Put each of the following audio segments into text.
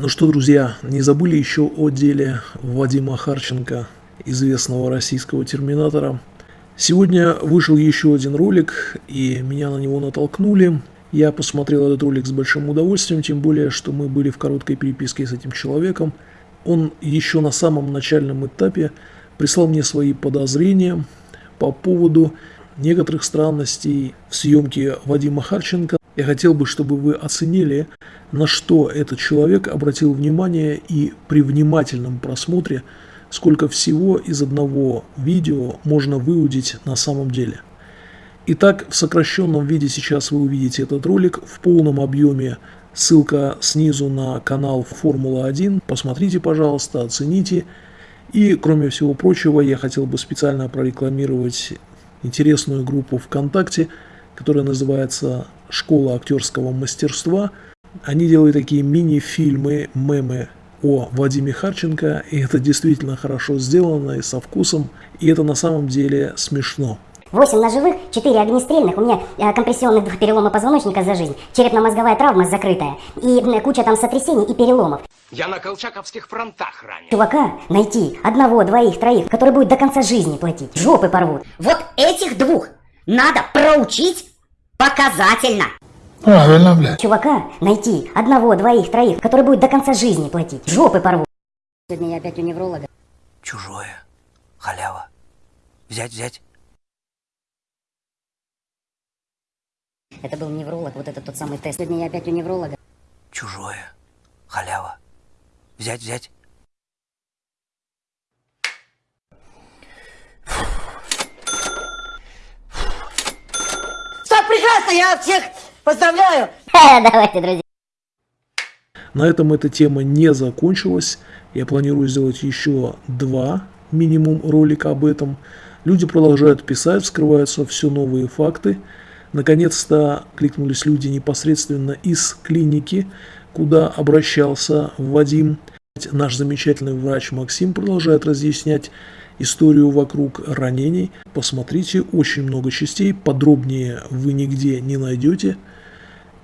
Ну что, друзья, не забыли еще о деле Вадима Харченко, известного российского терминатора. Сегодня вышел еще один ролик, и меня на него натолкнули. Я посмотрел этот ролик с большим удовольствием, тем более, что мы были в короткой переписке с этим человеком. Он еще на самом начальном этапе прислал мне свои подозрения по поводу некоторых странностей в съемке Вадима Харченко. Я хотел бы, чтобы вы оценили, на что этот человек обратил внимание и при внимательном просмотре, сколько всего из одного видео можно выудить на самом деле. Итак, в сокращенном виде сейчас вы увидите этот ролик в полном объеме. Ссылка снизу на канал Формула-1. Посмотрите, пожалуйста, оцените. И, кроме всего прочего, я хотел бы специально прорекламировать интересную группу ВКонтакте, которая называется «Школа актерского мастерства». Они делают такие мини-фильмы, мемы о Вадиме Харченко, и это действительно хорошо сделано и со вкусом, и это на самом деле смешно. 8 ножевых, 4 огнестрельных, у меня э, компрессионных два перелома позвоночника за жизнь, черепно-мозговая травма закрытая, и э, куча там сотрясений и переломов. Я на колчаковских фронтах ранен. Чувака найти, одного, двоих, троих, который будет до конца жизни платить, жопы порвут. Вот этих двух надо проучить показательно. Правильно, блядь. Чувака найти, одного, двоих, троих, который будет до конца жизни платить, жопы порвут. Сегодня я опять у невролога. Чужое. Халява. Взять, взять. Это был невролог, вот это тот самый тест. Сегодня я опять у невролога. Чужое. Халява. Взять, взять. Прекрасно, я всех поздравляю. Давайте, друзья. На этом эта тема не закончилась. Я планирую сделать еще два минимум ролика об этом. Люди продолжают писать, вскрываются все новые факты. Наконец-то кликнулись люди непосредственно из клиники, куда обращался Вадим. Наш замечательный врач Максим продолжает разъяснять историю вокруг ранений. Посмотрите, очень много частей, подробнее вы нигде не найдете.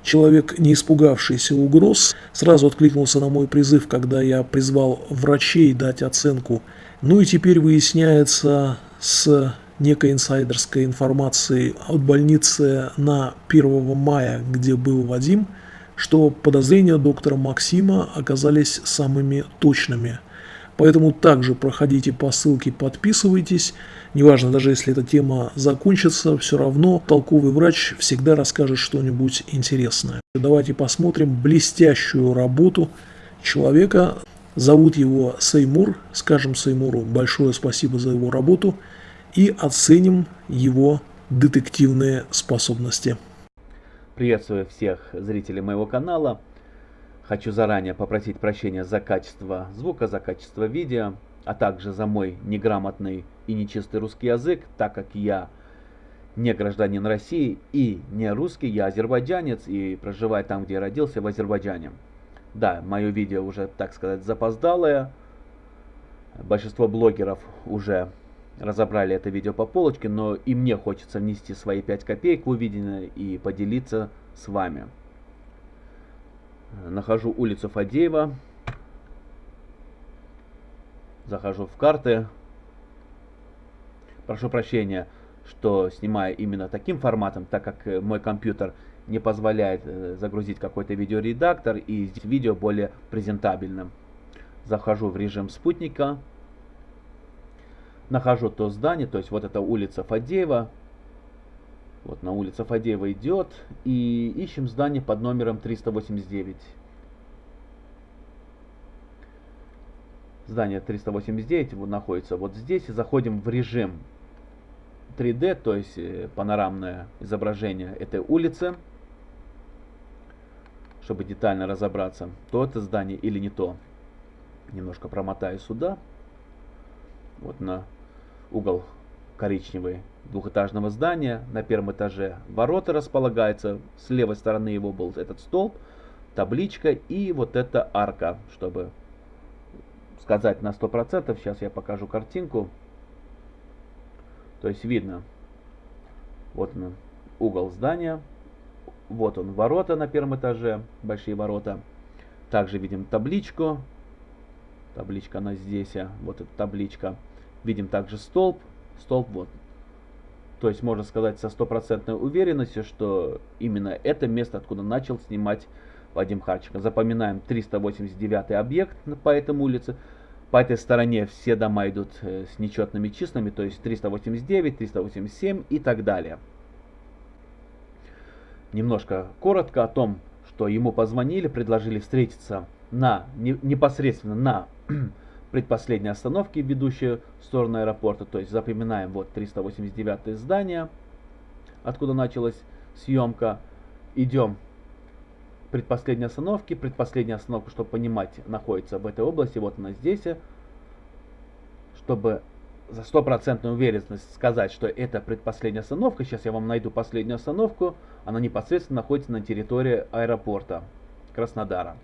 Человек, не испугавшийся угроз, сразу откликнулся на мой призыв, когда я призвал врачей дать оценку. Ну и теперь выясняется с некой инсайдерской информации от больницы на 1 мая, где был Вадим, что подозрения доктора Максима оказались самыми точными. Поэтому также проходите по ссылке, подписывайтесь. Неважно, даже если эта тема закончится, все равно толковый врач всегда расскажет что-нибудь интересное. Давайте посмотрим блестящую работу человека. Зовут его Сеймур. Скажем Сеймуру большое спасибо за его работу и оценим его детективные способности. Приветствую всех зрителей моего канала. Хочу заранее попросить прощения за качество звука, за качество видео, а также за мой неграмотный и нечистый русский язык, так как я не гражданин России и не русский, я азербайджанец и проживаю там, где я родился, в Азербайджане. Да, мое видео уже, так сказать, запоздалое. Большинство блогеров уже разобрали это видео по полочке, но и мне хочется внести свои 5 копеек в увиденное и поделиться с вами. Нахожу улицу Фадеева. Захожу в карты. Прошу прощения, что снимаю именно таким форматом, так как э, мой компьютер не позволяет э, загрузить какой-то видеоредактор и здесь видео более презентабельным. Захожу в режим спутника. Нахожу то здание, то есть вот это улица Фадеева. Вот на улице Фадеева идет. И ищем здание под номером 389. Здание 389 вот находится вот здесь. И заходим в режим 3D, то есть э, панорамное изображение этой улицы. Чтобы детально разобраться, то это здание или не то. Немножко промотаю сюда. Вот на угол коричневый двухэтажного здания. На первом этаже ворота располагаются. С левой стороны его был этот столб, табличка и вот эта арка, чтобы сказать на 100%. Сейчас я покажу картинку. То есть видно, вот он угол здания, вот он ворота на первом этаже, большие ворота. Также видим табличку. Табличка она здесь, а, вот эта табличка. Видим также столб. Столб вот. То есть можно сказать со стопроцентной уверенностью, что именно это место, откуда начал снимать Вадим Харченко. Запоминаем 389 объект по этой улице. По этой стороне все дома идут э, с нечетными числами, то есть 389, 387 и так далее. Немножко коротко о том, что ему позвонили, предложили встретиться на, не, непосредственно на предпоследней остановке, ведущей в сторону аэропорта. То есть запоминаем вот 389 здание, откуда началась съемка. Идем предпоследней остановки. Предпоследняя остановка, чтобы понимать, находится в этой области. Вот она здесь. Чтобы за стопроцентную уверенность сказать, что это предпоследняя остановка. Сейчас я вам найду последнюю остановку. Она непосредственно находится на территории аэропорта Краснодара.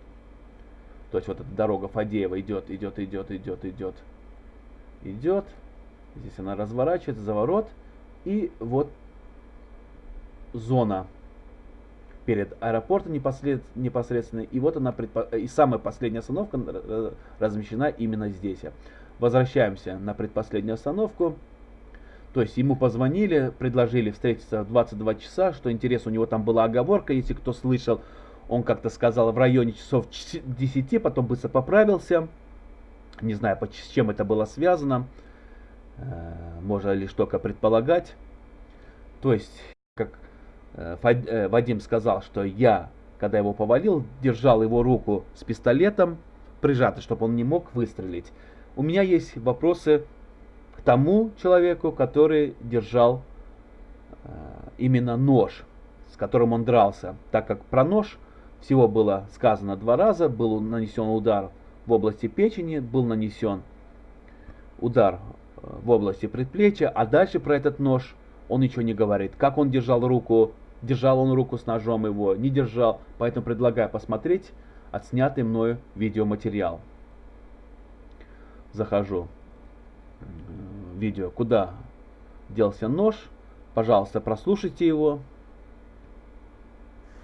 То есть вот эта дорога Фадеева идет, идет, идет, идет, идет, идет. Здесь она разворачивается, заворот. И вот зона перед аэропортом непосредственно. И вот она, предпо... и самая последняя остановка размещена именно здесь. Возвращаемся на предпоследнюю остановку. То есть ему позвонили, предложили встретиться в 22 часа, что интересно, у него там была оговорка, если кто слышал, он как-то сказал в районе часов 10, потом быстро поправился. Не знаю, с чем это было связано. Э, можно лишь только предполагать. То есть, как Э, э, Вадим сказал, что я, когда его повалил, держал его руку с пистолетом прижатой, чтобы он не мог выстрелить. У меня есть вопросы к тому человеку, который держал именно нож, с которым он дрался. Так как про нож всего было сказано два раза, был нанесен удар в области печени, был нанесен удар в области предплечья, а дальше про этот нож он ничего не говорит. Как он держал руку, держал он руку с ножом его, не держал. Поэтому предлагаю посмотреть отснятый мною видеоматериал. Захожу в видео, куда делся нож. Пожалуйста, прослушайте его.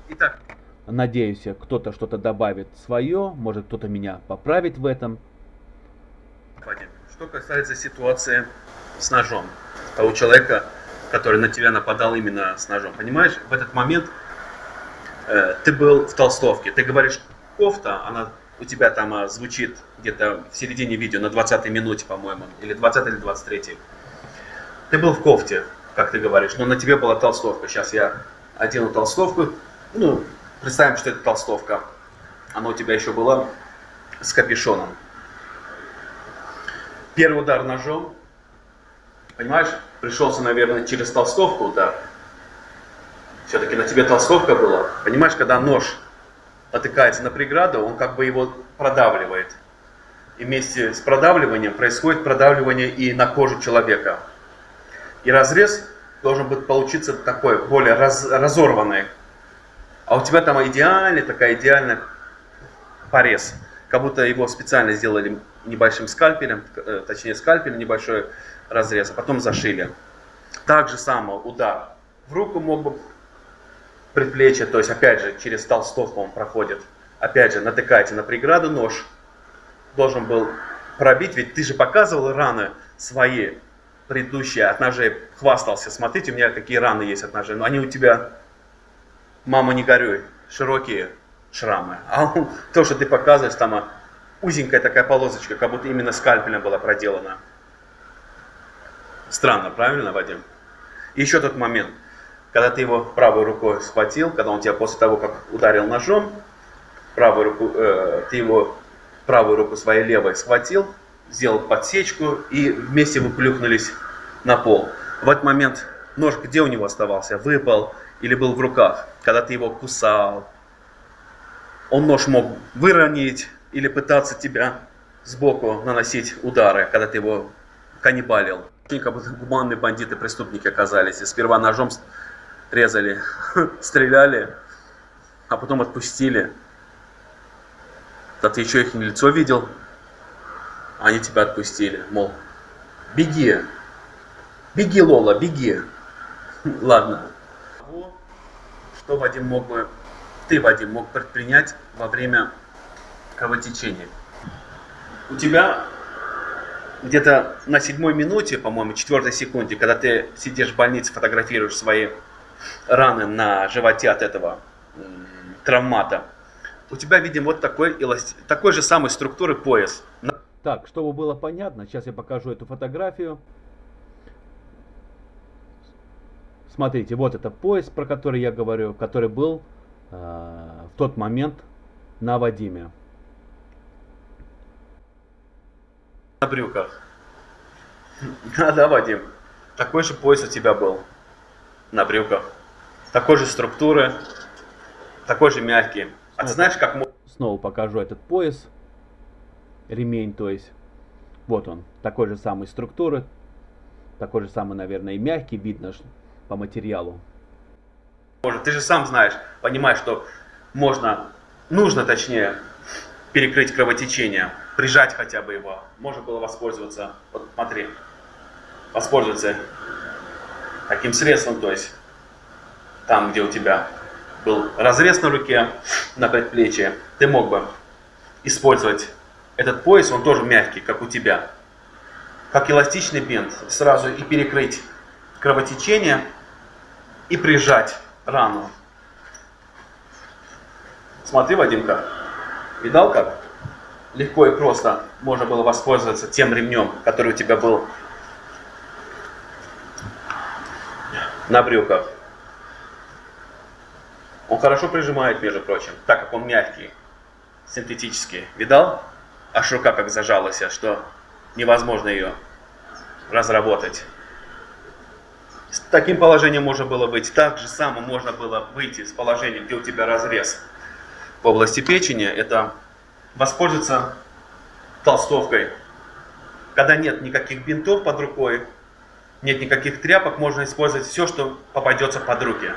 Итак, надеюсь, кто-то что-то добавит свое, может кто-то меня поправит в этом. Что касается ситуации с ножом, того человека, который на тебя нападал именно с ножом. Понимаешь, в этот момент э, ты был в толстовке. Ты говоришь, кофта, она у тебя там а, звучит где-то в середине видео, на 20 минуте, по-моему, или 20 или 23. Ты был в кофте, как ты говоришь, но на тебе была толстовка. Сейчас я одену толстовку. Ну, представим, что это толстовка. Она у тебя еще была с капюшоном. Первый удар ножом, понимаешь, пришелся, наверное, через толстовку удар. Все-таки на тебе толстовка была. Понимаешь, когда нож натыкается на преграду, он как бы его продавливает. И вместе с продавливанием происходит продавливание и на кожу человека. И разрез должен быть получиться такой, более раз, разорванный. А у тебя там идеальный, такая идеальная порез. Как будто его специально сделали небольшим скальпелем, э, точнее скальпель небольшой разрез, а потом зашили. Так же само удар в руку мог бы предплечье, то есть опять же через толстовку он проходит. Опять же натыкаете на преграду, нож должен был пробить, ведь ты же показывал раны свои предыдущие от ножей, хвастался, смотрите, у меня какие раны есть от ножей, но они у тебя, мама не горюй, широкие шрамы. А то, что ты показываешь, там а, узенькая такая полосочка, как будто именно скальпелем была проделана. Странно, правильно, Вадим? И еще тот момент, когда ты его правой рукой схватил, когда он тебя после того, как ударил ножом, правой руку, э, ты его правую руку своей левой схватил, сделал подсечку и вместе вы плюхнулись на пол. В этот момент нож где у него оставался? Выпал или был в руках? Когда ты его кусал, он нож мог выронить или пытаться тебя сбоку наносить удары, когда ты его каннибалил. Как будто гуманные бандиты, преступники оказались. И сперва ножом резали, стреляли, а потом отпустили. Да ты еще их лицо видел? Они тебя отпустили. Мол, беги. Беги, Лола, беги. Ладно. Что Вадим мог бы, ты, Вадим, мог предпринять во время кровотечение. У тебя где-то на седьмой минуте, по-моему, четвертой секунде, когда ты сидишь в больнице, фотографируешь свои раны на животе от этого травмата, у тебя видим вот такой, такой же самой структуры пояс. Так, чтобы было понятно, сейчас я покажу эту фотографию. Смотрите, вот это пояс, про который я говорю, который был э, в тот момент на Вадиме. на брюках. Да, да, Вадим. Такой же пояс у тебя был на брюках. Такой же структуры, такой же мягкий. А ты знаешь, как Снова покажу этот пояс, ремень, то есть. Вот он, такой же самой структуры, такой же самый, наверное, и мягкий, видно ж по материалу. Ты же сам знаешь, понимаешь, что можно, нужно точнее, перекрыть кровотечение, прижать хотя бы его. Можно было воспользоваться, вот смотри, воспользоваться таким средством, то есть там, где у тебя был разрез на руке, на предплечье, ты мог бы использовать этот пояс, он тоже мягкий, как у тебя, как эластичный бинт, сразу и перекрыть кровотечение и прижать рану. Смотри, Вадимка, видал как? Легко и просто можно было воспользоваться тем ремнем, который у тебя был на брюках. Он хорошо прижимает, между прочим, так как он мягкий, синтетический. Видал? Аж рука как зажалась, что невозможно ее разработать. Таким положением можно было выйти. Так же само можно было выйти с положения, где у тебя разрез в области печени. Это воспользоваться толстовкой. Когда нет никаких бинтов под рукой, нет никаких тряпок, можно использовать все, что попадется под руки.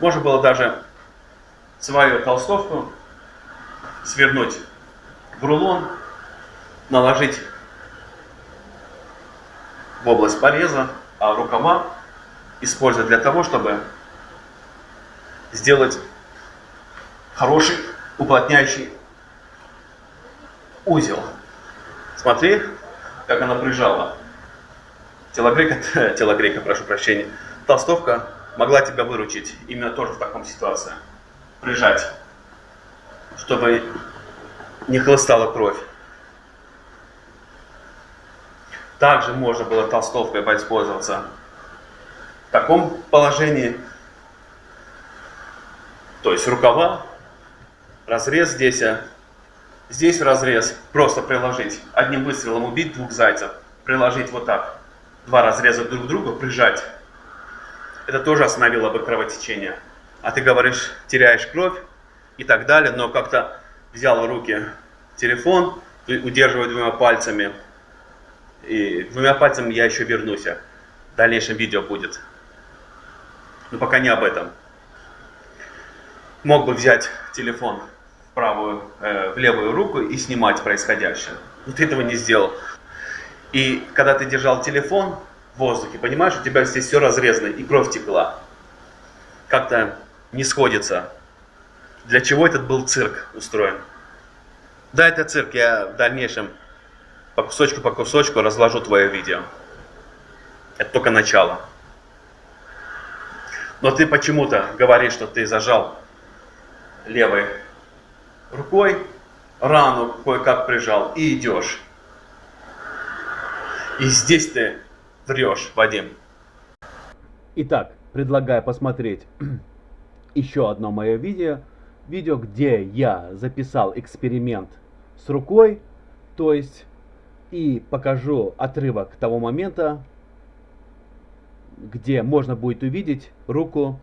Можно было даже свою толстовку свернуть в рулон, наложить в область пореза, а рукава использовать для того, чтобы сделать хороший уплотняющий узел. Смотри, как она прижала. Телогрейка, телогрейка, прошу прощения. Толстовка могла тебя выручить именно тоже в таком ситуации. Прижать, чтобы не хлыстала кровь. Также можно было толстовкой воспользоваться таком положении, то есть рукава, разрез здесь, а здесь разрез, просто приложить, одним выстрелом убить двух зайцев, приложить вот так, два разреза друг к другу, прижать. Это тоже остановило бы кровотечение. А ты говоришь, теряешь кровь и так далее, но как-то взял в руки телефон, удерживая двумя пальцами, и двумя пальцами я еще вернусь. В дальнейшем видео будет. Но пока не об этом. Мог бы взять телефон в правую, э, в левую руку и снимать происходящее. Но ты этого не сделал. И когда ты держал телефон в воздухе, понимаешь, у тебя здесь все разрезано и кровь текла. Как-то не сходится. Для чего этот был цирк устроен? Да, это цирк. Я в дальнейшем по кусочку по кусочку разложу твое видео. Это только начало. Но ты почему-то говоришь, что ты зажал левой рукой, рану кое-как прижал и идешь. И здесь ты врешь, Вадим. Итак, предлагаю посмотреть еще одно мое видео. Видео, где я записал эксперимент с рукой, то есть и покажу отрывок того момента, где можно будет увидеть руку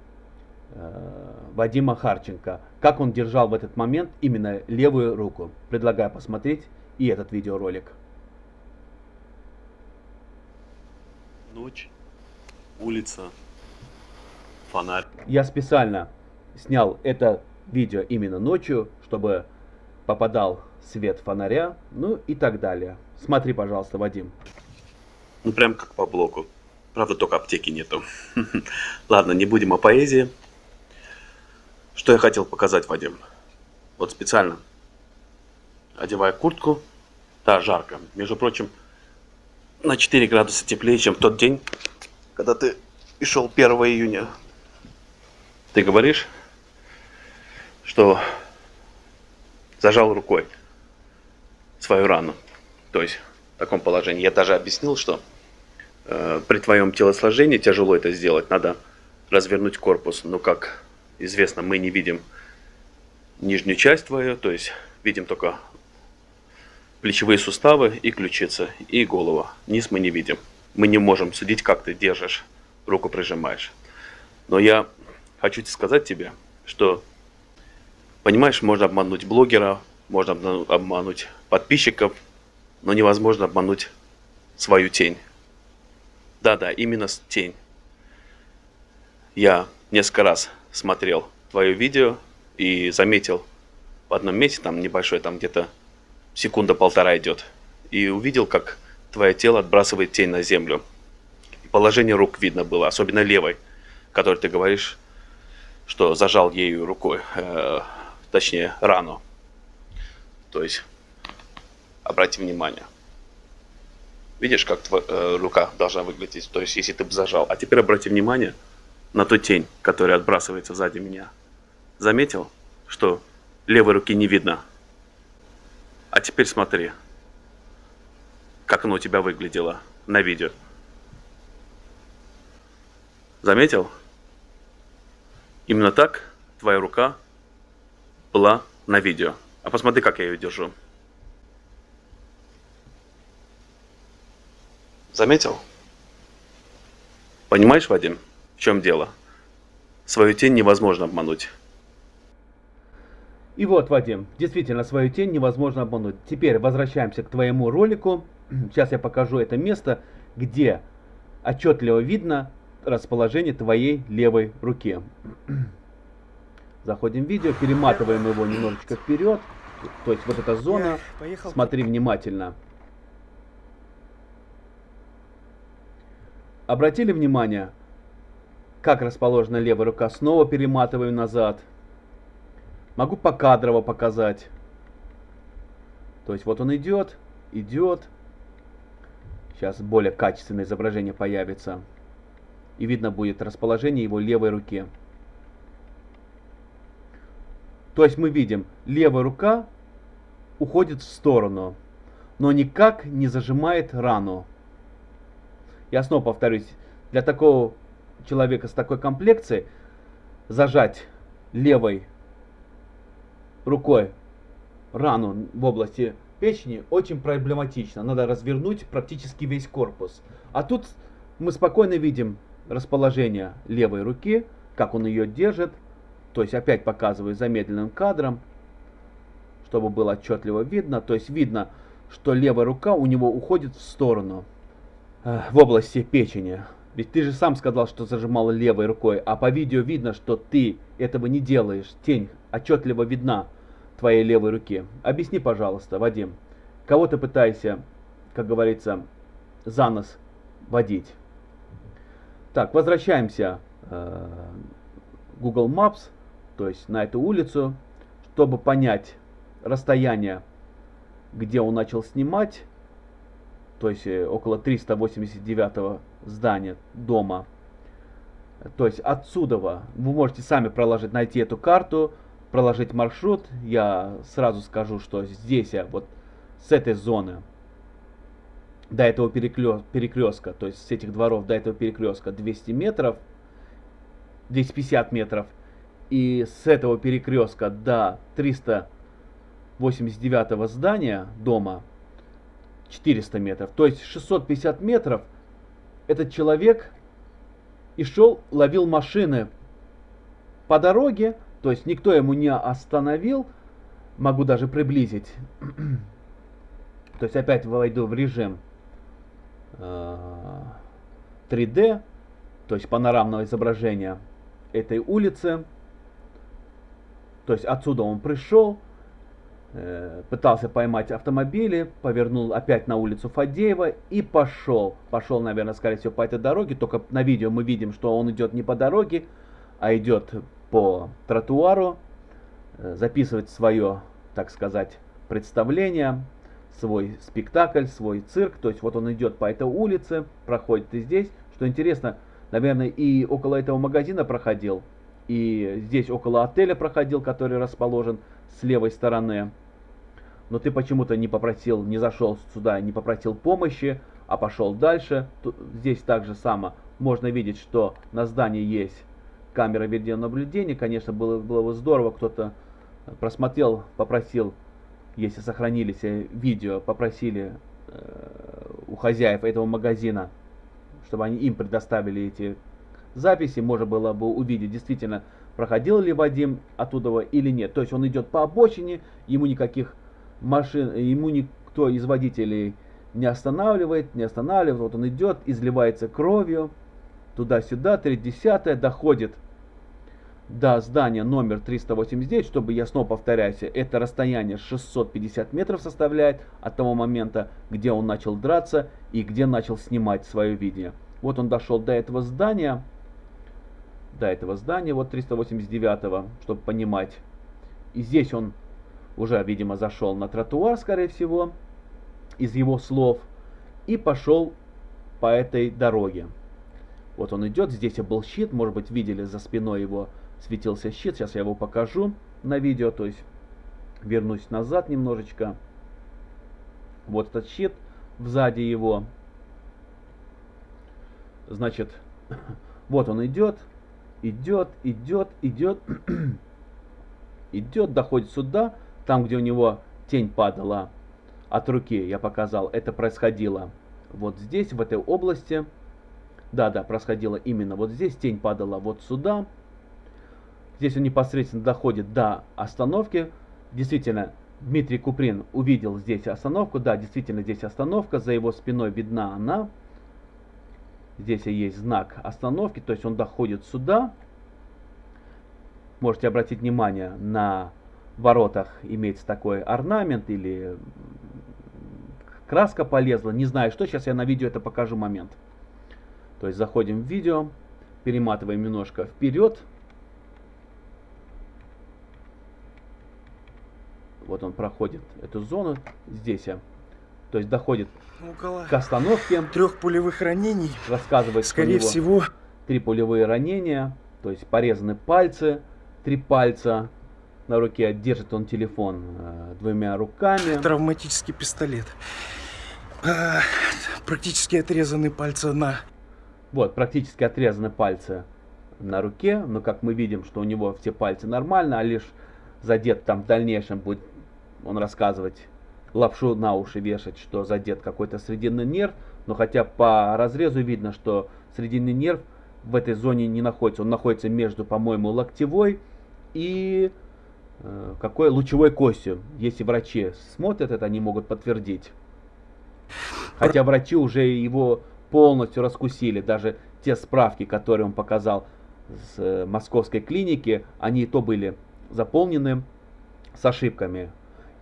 э, Вадима Харченко, как он держал в этот момент именно левую руку. Предлагаю посмотреть и этот видеоролик. Ночь, улица, фонарь. Я специально снял это видео именно ночью, чтобы попадал свет фонаря, ну и так далее. Смотри, пожалуйста, Вадим. Ну прям как по блоку. Правда, только аптеки нету. Ладно, не будем о поэзии. Что я хотел показать, Вадим? Вот специально одевай куртку. Да, жарко. Между прочим, на 4 градуса теплее, чем в тот день, когда ты и шел 1 июня. Ты говоришь, что зажал рукой свою рану. То есть в таком положении. Я даже объяснил, что при твоем телосложении тяжело это сделать. Надо развернуть корпус. Но как известно, мы не видим нижнюю часть твою, то есть видим только плечевые суставы и ключицы, и голова. Низ мы не видим. Мы не можем судить, как ты держишь, руку прижимаешь. Но я хочу сказать тебе, что, понимаешь, можно обмануть блогера, можно обмануть подписчиков, но невозможно обмануть свою тень. Да-да, именно тень. Я несколько раз смотрел твое видео и заметил в одном месте, там небольшой, там где-то секунда-полтора идет, и увидел, как твое тело отбрасывает тень на землю. И положение рук видно было, особенно левой, которой ты говоришь, что зажал ею рукой, э, точнее рану. То есть, обрати внимание. Видишь, как твоя э, рука должна выглядеть, то есть, если ты бы зажал. А теперь обрати внимание на ту тень, которая отбрасывается сзади меня. Заметил, что левой руки не видно? А теперь смотри, как оно у тебя выглядело на видео. Заметил? Именно так твоя рука была на видео. А посмотри, как я ее держу. Заметил? Понимаешь, Вадим, в чем дело? Свою тень невозможно обмануть. И вот, Вадим, действительно, свою тень невозможно обмануть. Теперь возвращаемся к твоему ролику. Сейчас я покажу это место, где отчетливо видно расположение твоей левой руки. Заходим в видео, перематываем его немножечко вперед. То есть вот эта зона. Смотри внимательно. Обратили внимание, как расположена левая рука? Снова перематываем назад. Могу покадрово показать. То есть вот он идет, идет. Сейчас более качественное изображение появится. И видно будет расположение его левой руки. То есть мы видим, левая рука уходит в сторону, но никак не зажимает рану. Я снова повторюсь, для такого человека с такой комплекцией зажать левой рукой рану в области печени очень проблематично. Надо развернуть практически весь корпус. А тут мы спокойно видим расположение левой руки, как он ее держит. То есть опять показываю замедленным кадром, чтобы было отчетливо видно. То есть видно, что левая рука у него уходит в сторону, в области печени. Ведь ты же сам сказал, что зажимал левой рукой, а по видео видно, что ты этого не делаешь. Тень отчетливо видна твоей левой руке. Объясни, пожалуйста, Вадим, кого ты пытаешься, как говорится, за нос водить? Так, возвращаемся э, Google Maps, то есть на эту улицу, чтобы понять расстояние, где он начал снимать, то есть э, около 389 здания дома. То есть отсюда вы можете сами проложить, найти эту карту, проложить маршрут. Я сразу скажу, что здесь вот с этой зоны до этого перекрестка, то есть с этих дворов до этого перекрестка 200 метров, 250 метров. И с этого перекрестка до 389 здания дома 400 метров. То есть 650 метров этот человек и шел, ловил машины по дороге, то есть никто ему не остановил, могу даже приблизить. То есть опять войду в режим 3D, э, то есть панорамного изображения этой улицы. То есть отсюда он пришел, пытался поймать автомобили, повернул опять на улицу Фадеева и пошел. Пошел, наверное, скорее всего, по этой дороге. Только на видео мы видим, что он идет не по дороге, а идет по тротуару, э, записывать свое, так сказать, представление, свой спектакль, свой цирк. То есть вот он идет по этой улице, проходит и здесь. Что интересно, наверное, и около этого магазина проходил, и здесь около отеля проходил, который расположен с левой стороны. Но ты почему-то не попросил, не зашел сюда, не попросил помощи, а пошел дальше. Здесь также само можно видеть, что на здании есть камера видеонаблюдения. Конечно, было, было бы здорово, кто-то просмотрел, попросил, если сохранились э, видео, попросили э, у хозяев этого магазина, чтобы они им предоставили эти записи, можно было бы увидеть действительно, проходил ли Вадим оттуда или нет. То есть он идет по обочине, ему никаких машин, ему никто из водителей не останавливает, не останавливает. Вот он идет, изливается кровью, туда-сюда, 30 доходит до здания номер 389, чтобы я снова повторяюсь, это расстояние 650 метров составляет от того момента, где он начал драться и где начал снимать свое видео. Вот он дошел до этого здания, до этого здания, вот 389, чтобы понимать. И здесь он уже, видимо, зашел на тротуар, скорее всего, из его слов, и пошел по этой дороге. Вот он идет, здесь был щит, может быть, видели за спиной его светился щит. Сейчас я его покажу на видео, то есть вернусь назад немножечко. Вот этот щит сзади его. Значит, вот он идет, идет, идет, идет, идет, доходит сюда, там, где у него тень падала от руки, я показал, это происходило вот здесь, в этой области. Да, да, происходило именно вот здесь, тень падала вот сюда. Здесь он непосредственно доходит до остановки. Действительно, Дмитрий Куприн увидел здесь остановку. Да, действительно, здесь остановка. За его спиной видна она. Здесь есть знак остановки. То есть он доходит сюда. Можете обратить внимание, на воротах имеется такой орнамент или краска полезла. Не знаю что. Сейчас я на видео это покажу момент. То есть заходим в видео. Перематываем немножко вперед. Вот он проходит эту зону здесь. а, То есть доходит Около к остановке. трех пулевых ранений. Рассказывает, что Скорее него всего, три пулевые ранения. То есть порезаны пальцы, три пальца. На руке держит он телефон э, двумя руками. травматический пистолет. А, практически отрезаны пальцы на Вот, практически отрезаны пальцы на руке. Но как мы видим, что у него все пальцы нормально, а лишь задет там в дальнейшем будет он рассказывать, лапшу на уши вешать, что задет какой-то срединный нерв. Но хотя по разрезу видно, что срединный нерв в этой зоне не находится. Он находится между, по-моему, локтевой и э, какой лучевой костью. Если врачи смотрят это, они могут подтвердить. Хотя врачи уже его полностью раскусили. Даже те справки, которые он показал с э, московской клиники, они и то были заполнены с ошибками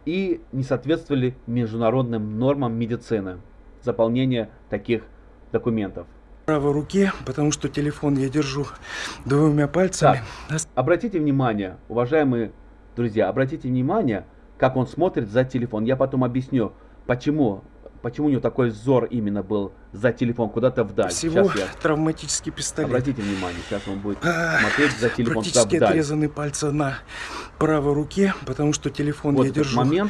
и не соответствовали международным нормам медицины. Заполнение таких документов. правой руке, потому что телефон я держу двумя пальцами. Обратите внимание, уважаемые друзья, обратите внимание, как он смотрит за телефон. Я потом объясню, почему, почему у него такой взор именно был за телефон куда-то вдаль. Всего Сейчас я травматический пистолет. Обратите внимание, сейчас он будет смотреть за телефон туда Практически вдаль. отрезаны пальцы на правой руке, потому что телефон Вот я держу. момент.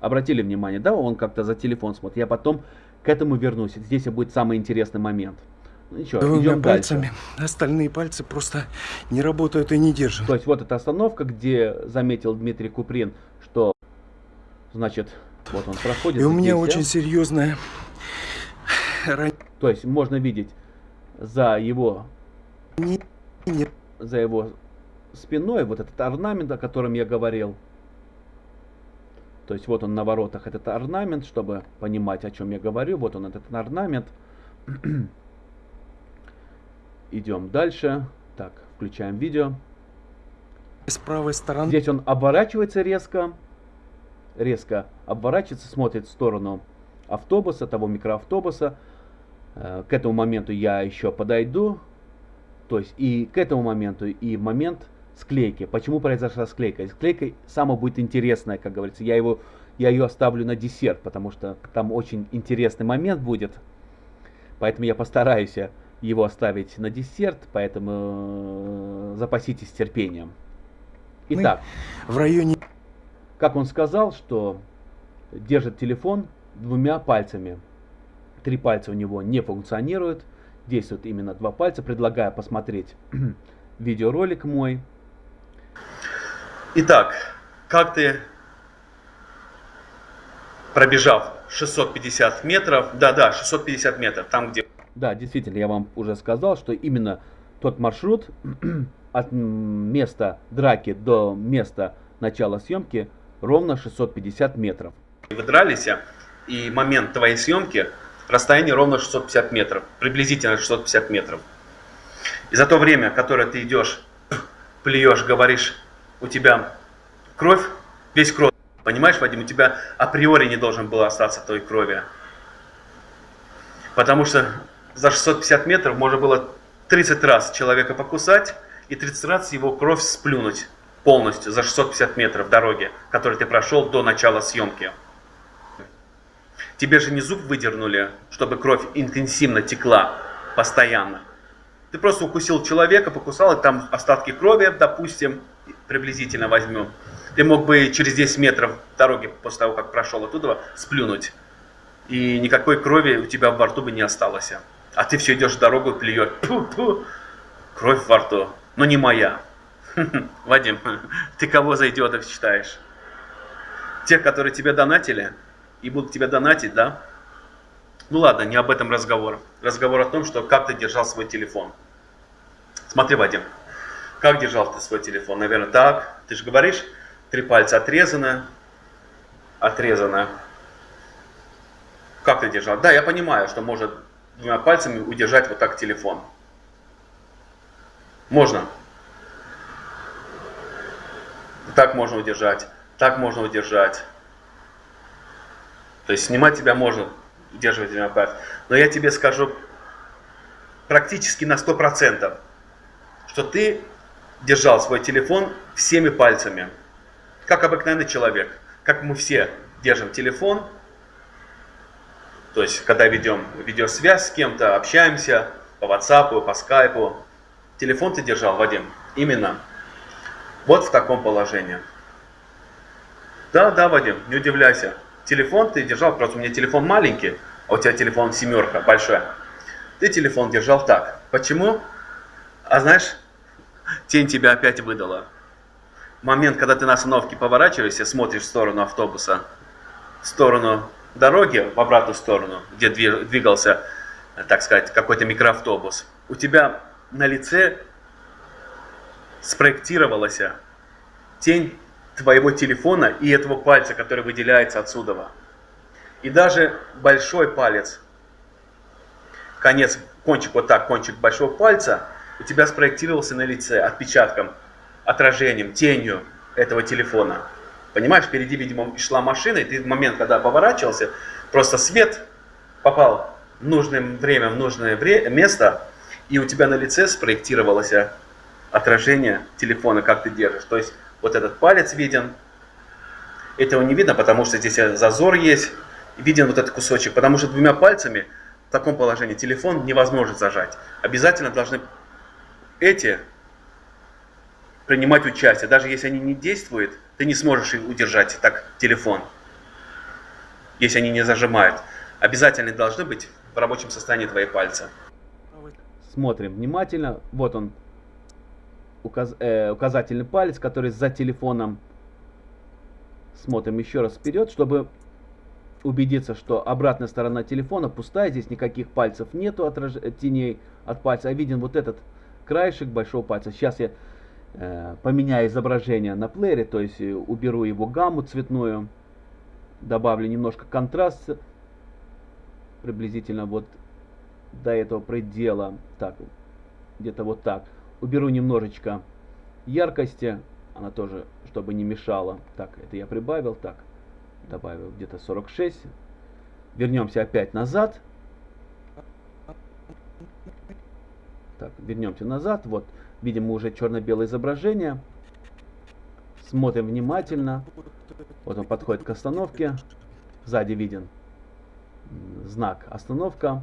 Обратили внимание, да, он как-то за телефон смотрит. Я потом к этому вернусь. Здесь будет самый интересный момент. Ну ничего, Двумя идем пальцами. дальше. Остальные пальцы просто не работают и не держат. То есть вот эта остановка, где заметил Дмитрий Куприн, что, значит, вот он проходит. И у меня здесь, да? очень серьезная ранение. То есть можно видеть за его, Нет. за его спиной вот этот орнамент, о котором я говорил. То есть вот он на воротах этот орнамент, чтобы понимать, о чем я говорю. Вот он этот орнамент. Идем дальше. Так, включаем видео. С правой стороны Здесь он оборачивается резко. Резко оборачивается, смотрит в сторону автобуса, того микроавтобуса. Э, К этому моменту я еще подойду. То есть и к этому моменту, и момент склейки. Почему произошла склейка? Склейка самое будет интересное, как говорится. Я его я ее оставлю на десерт, потому что там очень интересный момент будет. Поэтому я постараюсь его оставить на десерт, поэтому э, запаситесь терпением. Итак, В районе... как он сказал, что держит телефон двумя пальцами. Три пальца у него не функционируют, действуют именно два пальца. Предлагаю посмотреть видеоролик мой. Итак, как ты, пробежав 650 метров, да-да, 650 метров, там где Да, действительно, я вам уже сказал, что именно тот маршрут от места драки до места начала съемки ровно 650 метров. вы дрались, и момент твоей съемки, расстояние ровно 650 метров, приблизительно 650 метров. И за то время, которое ты идешь, плюешь, говоришь, у тебя кровь, весь кровь, понимаешь, Вадим, у тебя априори не должен был остаться той крови. Потому что за 650 метров можно было 30 раз человека покусать и 30 раз его кровь сплюнуть полностью за 650 метров дороги, которую ты прошел до начала съемки. Тебе же не зуб выдернули, чтобы кровь интенсивно текла постоянно. Ты просто укусил человека, покусал, и там остатки крови, допустим, приблизительно возьмем. Ты мог бы через 10 метров дороги после того, как прошел оттуда, сплюнуть. И никакой крови у тебя во рту бы не осталось. А ты все идешь дорогу и плюешь. Пу-пу. Кровь во рту. Но не моя. Вадим, ты кого за идиотов считаешь? Тех, которые тебе донатили и будут тебя донатить, да? Ну ладно, не об этом разговор. Разговор о том, что как ты держал свой телефон. Смотри, Вадим, как держал ты свой телефон? Наверное, так. Ты же говоришь, три пальца отрезаны, отрезано. Как ты держал? Да, я понимаю, что может двумя пальцами удержать вот так телефон. Можно. Так можно удержать, так можно удержать. То есть снимать тебя можно удерживать двумя пальцами. Но я тебе скажу практически на 100%, что ты держал свой телефон всеми пальцами, как обыкновенный человек, как мы все держим телефон, то есть когда ведем видеосвязь с кем-то, общаемся по WhatsApp, по Skype, телефон ты держал, Вадим, именно вот в таком положении. Да, да, Вадим, не удивляйся. Телефон ты держал, просто у меня телефон маленький, а у тебя телефон семерка, большой. Ты телефон держал так. Почему? А знаешь, тень тебя опять выдала. Момент, когда ты на остановке поворачиваешься, смотришь в сторону автобуса, в сторону дороги, в обратную сторону, где двигался, так сказать, какой-то микроавтобус, у тебя на лице спроектировалась тень твоего телефона и этого пальца, который выделяется отсюда. И даже большой палец, конец, кончик вот так, кончик большого пальца, у тебя спроектировался на лице отпечатком, отражением, тенью этого телефона. Понимаешь, впереди, видимо, шла машина, и ты в момент, когда поворачивался, просто свет попал в нужное время, в нужное вре- место, и у тебя на лице спроектировалось отражение телефона, как ты держишь. То есть вот этот палец виден. Этого не видно, потому что здесь зазор есть. Виден вот этот кусочек, потому что двумя пальцами в таком положении телефон невозможно зажать. Обязательно должны эти принимать участие. Даже если они не действуют, ты не сможешь их удержать так телефон, если они не зажимают. Обязательно должны быть в рабочем состоянии твои пальцы. Смотрим внимательно. Вот он, указ, э, указательный палец, который за телефоном. Смотрим еще раз вперед, чтобы убедиться, что обратная сторона телефона пустая, здесь никаких пальцев нету, отраж... теней от пальца, а виден вот этот краешек большого пальца. Сейчас я э, поменяю изображение на плеере, то есть э, уберу его гамму цветную, добавлю немножко контраст, приблизительно вот до этого предела, так, где-то вот так. Уберу немножечко яркости, она тоже, чтобы не мешала. Так, это я прибавил, так, добавил где-то 46. Вернемся опять назад. Так, вернемся назад, вот, видим мы уже черно-белое изображение. Смотрим внимательно. Вот он подходит к остановке. Сзади виден знак остановка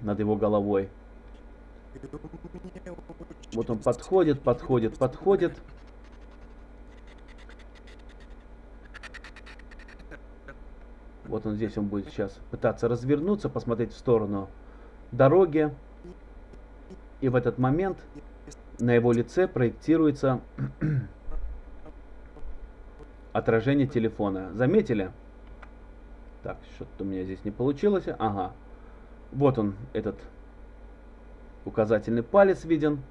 над его головой. Вот он подходит, подходит, подходит. Вот он здесь, он будет сейчас пытаться развернуться, посмотреть в сторону дороги. И в этот момент на его лице проектируется отражение телефона. Заметили? Так, что-то у меня здесь не получилось. Ага. Вот он, этот указательный палец виден.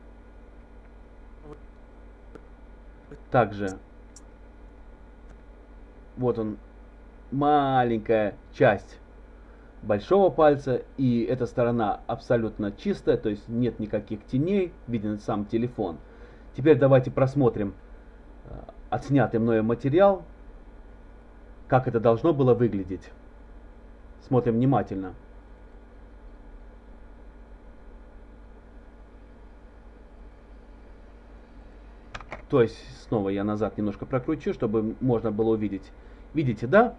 Также вот он маленькая часть большого пальца и эта сторона абсолютно чистая, то есть нет никаких теней, виден сам телефон. Теперь давайте просмотрим э, отснятый мною материал, как это должно было выглядеть. Смотрим внимательно. То есть снова я назад немножко прокручу, чтобы можно было увидеть. Видите, да?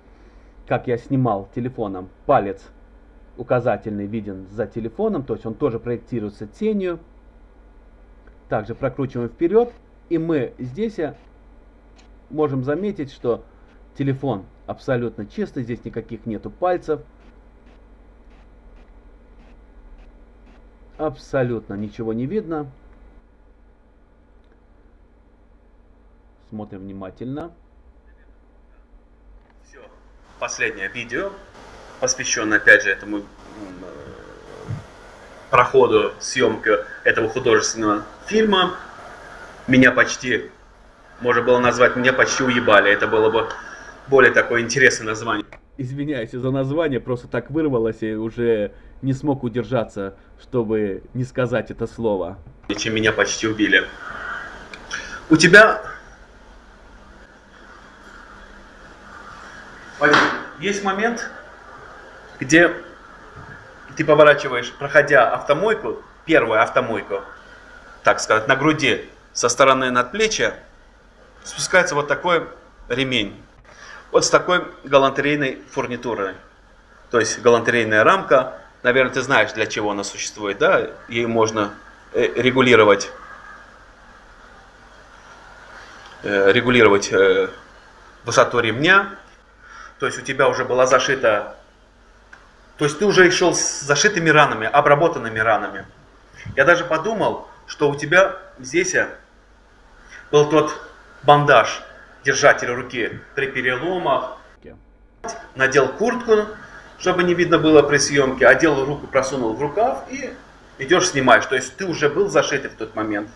Как я снимал телефоном. Палец указательный виден за телефоном, то есть он тоже проектируется тенью. Также прокручиваем вперед. И мы здесь можем заметить, что телефон абсолютно чистый, здесь никаких нету пальцев. Абсолютно ничего не видно. Смотрим внимательно. Все. Последнее видео, посвященное опять же этому проходу съемки этого художественного фильма. Меня почти, можно было назвать, меня почти уебали. Это было бы более такое интересное название. Извиняюсь за название, просто так вырвалось и уже не смог удержаться, чтобы не сказать это слово. Чем меня почти убили. У тебя есть момент, где ты поворачиваешь, проходя автомойку, первую автомойку, так сказать, на груди со стороны надплечья, спускается вот такой ремень. Вот с такой галантерейной фурнитурой. То есть галантерейная рамка, наверное, ты знаешь, для чего она существует, да? Ей можно э, регулировать, э, регулировать э, высоту ремня, то есть у тебя уже была зашита, то есть ты уже шел с зашитыми ранами, обработанными ранами. Я даже подумал, что у тебя здесь был тот бандаж, держатель руки при переломах. Надел куртку, чтобы не видно было при съемке, одел руку, просунул в рукав и идешь снимаешь. То есть ты уже был зашитый в тот момент.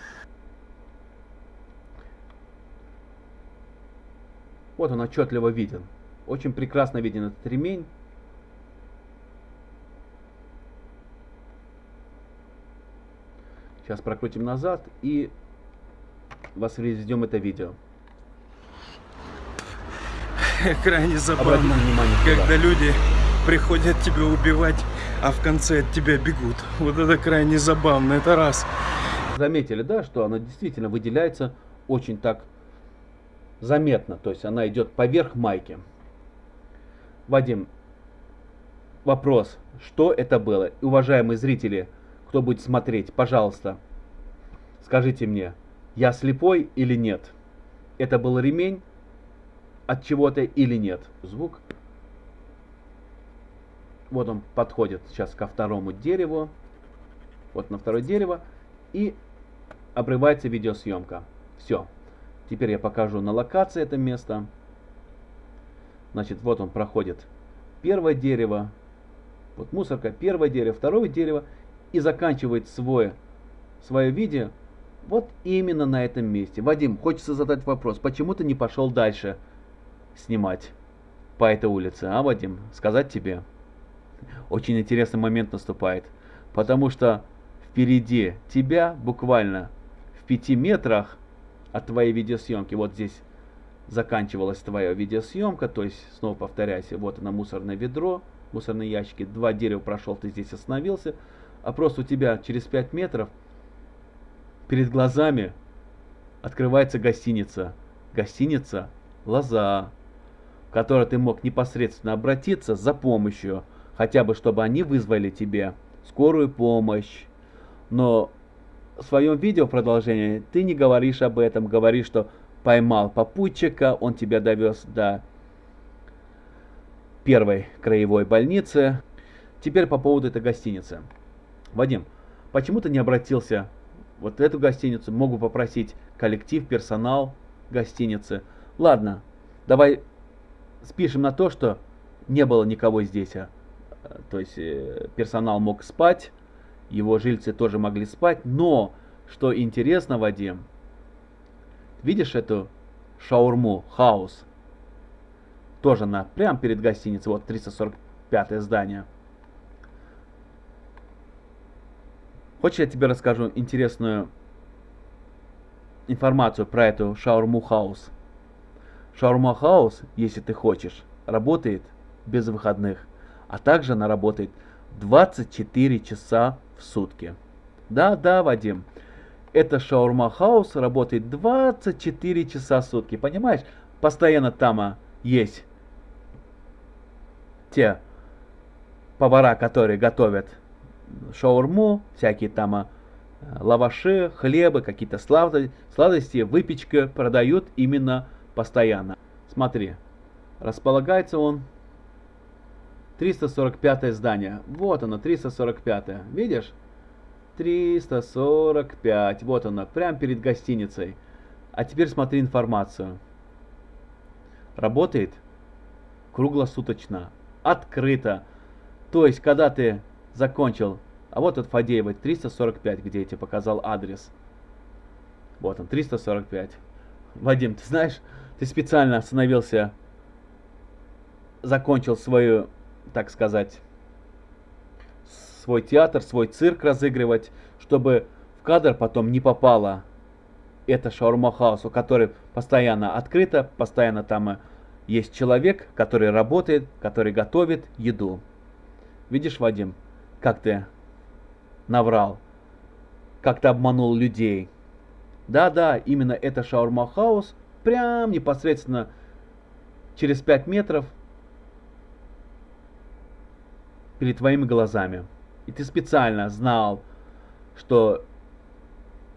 Вот он отчетливо виден. Очень прекрасно виден этот ремень. Сейчас прокрутим назад и воспроизведем это видео. Крайне забавно, когда люди приходят тебя убивать, а в конце от тебя бегут. Вот это крайне забавно, это раз. Заметили, да, что она действительно выделяется очень так заметно. То есть она идет поверх майки. Вадим, вопрос, что это было? Уважаемые зрители, кто будет смотреть, пожалуйста, скажите мне, я слепой или нет? Это был ремень от чего-то или нет? Звук. Вот он подходит сейчас ко второму дереву. Вот на второе дерево. И обрывается видеосъемка. Все. Теперь я покажу на локации это место. Значит, вот он проходит первое дерево, вот мусорка, первое дерево, второе дерево, и заканчивает свое, свое видео вот именно на этом месте. Вадим, хочется задать вопрос, почему ты не пошел дальше снимать по этой улице, а, Вадим? Сказать тебе? Очень интересный момент наступает, потому что впереди тебя, буквально в пяти метрах от твоей видеосъемки, вот здесь заканчивалась твоя видеосъемка, то есть, снова повторяйся, вот она мусорное ведро, мусорные ящики, два дерева прошел, ты здесь остановился, а просто у тебя через 5 метров перед глазами открывается гостиница. Гостиница лоза, в которой ты мог непосредственно обратиться за помощью, хотя бы чтобы они вызвали тебе скорую помощь. Но в своем видео продолжение ты не говоришь об этом, говоришь, что поймал попутчика, он тебя довез до первой краевой больницы. Теперь по поводу этой гостиницы. Вадим, почему ты не обратился вот в эту гостиницу? Могу попросить коллектив, персонал гостиницы. Ладно, давай спишем на то, что не было никого здесь. А. То есть э, персонал мог спать, его жильцы тоже могли спать, но, что интересно, Вадим, видишь эту шаурму, хаус? Тоже на, прямо перед гостиницей, вот 345 здание. Хочешь, я тебе расскажу интересную информацию про эту шаурму House? Шаурма House, если ты хочешь, работает без выходных, а также она работает 24 часа в сутки. Да, да, Вадим, это шаурма House работает 24 часа в сутки, понимаешь? Постоянно там а, есть те повара, которые готовят шаурму, всякие там а, лаваши, хлебы, какие-то сладости, выпечка продают именно постоянно. Смотри, располагается он 345 здание. Вот оно, 345. Видишь? 345. Вот оно, прямо перед гостиницей. А теперь смотри информацию. Работает круглосуточно открыто. То есть, когда ты закончил, а вот от Фадеева 345, где я тебе показал адрес. Вот он, 345. Вадим, ты знаешь, ты специально остановился, закончил свою, так сказать, свой театр, свой цирк разыгрывать, чтобы в кадр потом не попало это шаурма хаус, у которой постоянно открыто, постоянно там есть человек, который работает, который готовит еду. Видишь, Вадим, как ты наврал, как ты обманул людей. Да-да, именно это шаурма хаус, прям непосредственно через 5 метров перед твоими глазами. И ты специально знал, что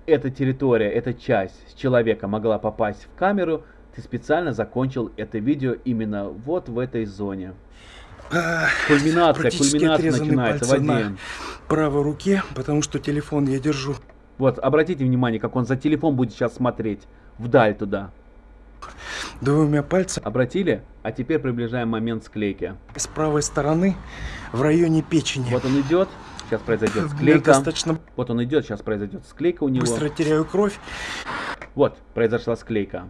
эта территория, эта часть человека могла попасть в камеру, ты специально закончил это видео именно вот в этой зоне. Кульминация, кульминация начинается, Вадим. На правой руке, потому что телефон я держу. Вот, обратите внимание, как он за телефон будет сейчас смотреть. Вдаль туда. Двумя пальцами. Обратили? А теперь приближаем момент склейки. С правой стороны, в районе печени. Вот он идет. Сейчас произойдет склейка. Достаточно... Вот он идет, сейчас произойдет склейка у него. Быстро теряю кровь. Вот, произошла склейка.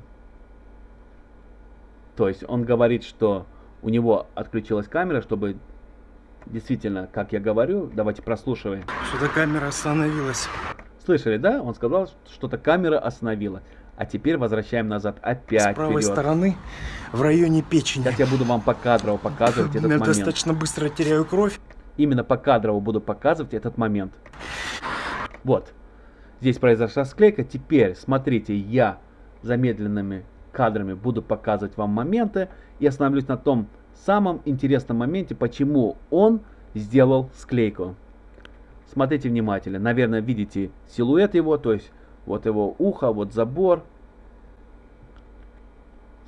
То есть он говорит, что у него отключилась камера, чтобы действительно, как я говорю, давайте прослушиваем. Что-то камера остановилась. Слышали, да? Он сказал, что-то камера остановила. А теперь возвращаем назад опять С правой вперед. стороны, в районе печени. Сейчас я буду вам по кадрово показывать этот момент. достаточно быстро теряю кровь. Именно по кадрово буду показывать этот момент. Вот. Здесь произошла склейка. Теперь, смотрите, я замедленными кадрами буду показывать вам моменты и остановлюсь на том самом интересном моменте, почему он сделал склейку. Смотрите внимательно. Наверное, видите силуэт его, то есть вот его ухо, вот забор.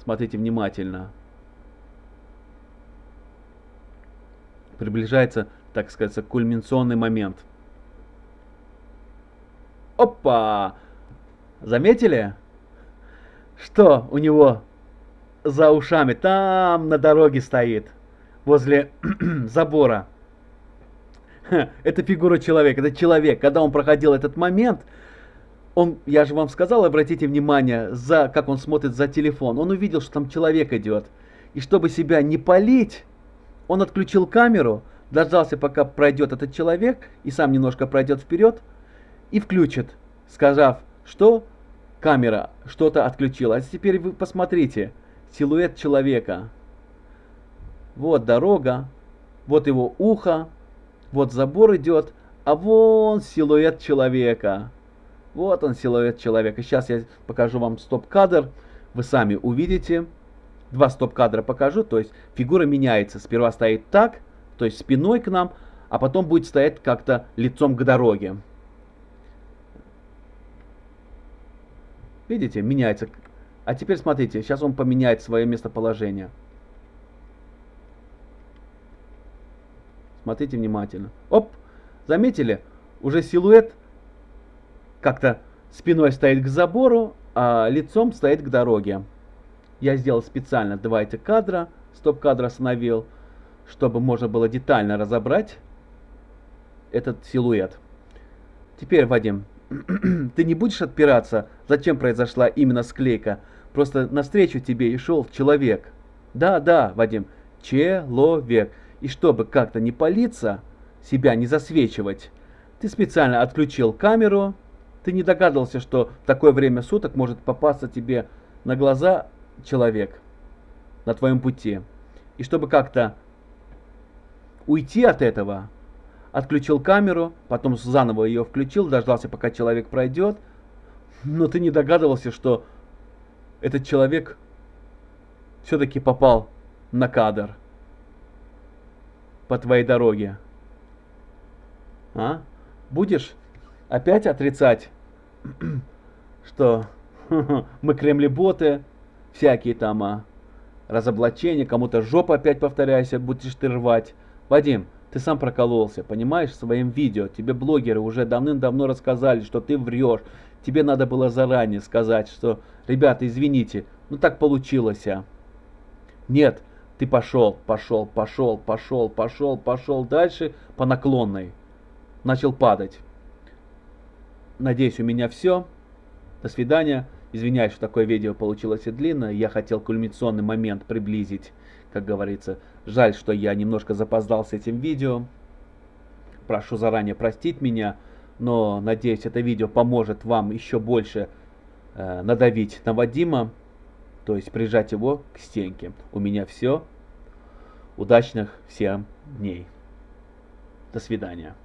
Смотрите внимательно. Приближается, так сказать, кульминационный момент. Опа! Заметили? Что у него за ушами? Там на дороге стоит, возле забора. Это фигура человека, это человек. Когда он проходил этот момент, он, я же вам сказал, обратите внимание, за, как он смотрит за телефон. Он увидел, что там человек идет. И чтобы себя не полить, он отключил камеру, дождался, пока пройдет этот человек, и сам немножко пройдет вперед, и включит, сказав, что камера что-то отключила. А теперь вы посмотрите, силуэт человека. Вот дорога, вот его ухо, вот забор идет, а вон силуэт человека. Вот он, силуэт человека. Сейчас я покажу вам стоп-кадр. Вы сами увидите, два стоп-кадра покажу. То есть фигура меняется. Сперва стоит так, то есть спиной к нам, а потом будет стоять как-то лицом к дороге. Видите, меняется. А теперь смотрите, сейчас он поменяет свое местоположение. Смотрите внимательно. Оп, заметили? Уже силуэт как-то спиной стоит к забору, а лицом стоит к дороге. Я сделал специально два этих кадра, стоп-кадр остановил, чтобы можно было детально разобрать этот силуэт. Теперь, Вадим, ты не будешь отпираться, зачем произошла именно склейка. Просто навстречу тебе и шел человек. Да, да, Вадим, человек. И чтобы как-то не палиться, себя не засвечивать, ты специально отключил камеру, ты не догадывался, что в такое время суток может попасться тебе на глаза человек на твоем пути. И чтобы как-то уйти от этого, отключил камеру, потом заново ее включил, дождался, пока человек пройдет. Но ты не догадывался, что этот человек все-таки попал на кадр по твоей дороге. А? Будешь опять отрицать, что мы кремлеботы, всякие там а, разоблачения, кому-то жопа опять повторяйся, будешь ты рвать. Вадим, ты сам прокололся, понимаешь, своим видео. Тебе блогеры уже давным-давно рассказали, что ты врешь. Тебе надо было заранее сказать, что, ребята, извините, ну так получилось, а. Нет, ты пошел, пошел, пошел, пошел, пошел, пошел дальше по наклонной. Начал падать. Надеюсь, у меня все. До свидания. Извиняюсь, что такое видео получилось и длинное. Я хотел кульминационный момент приблизить, как говорится. Жаль, что я немножко запоздал с этим видео. Прошу заранее простить меня, но надеюсь, это видео поможет вам еще больше э, надавить на Вадима, то есть прижать его к стенке. У меня все. Удачных всем дней. До свидания.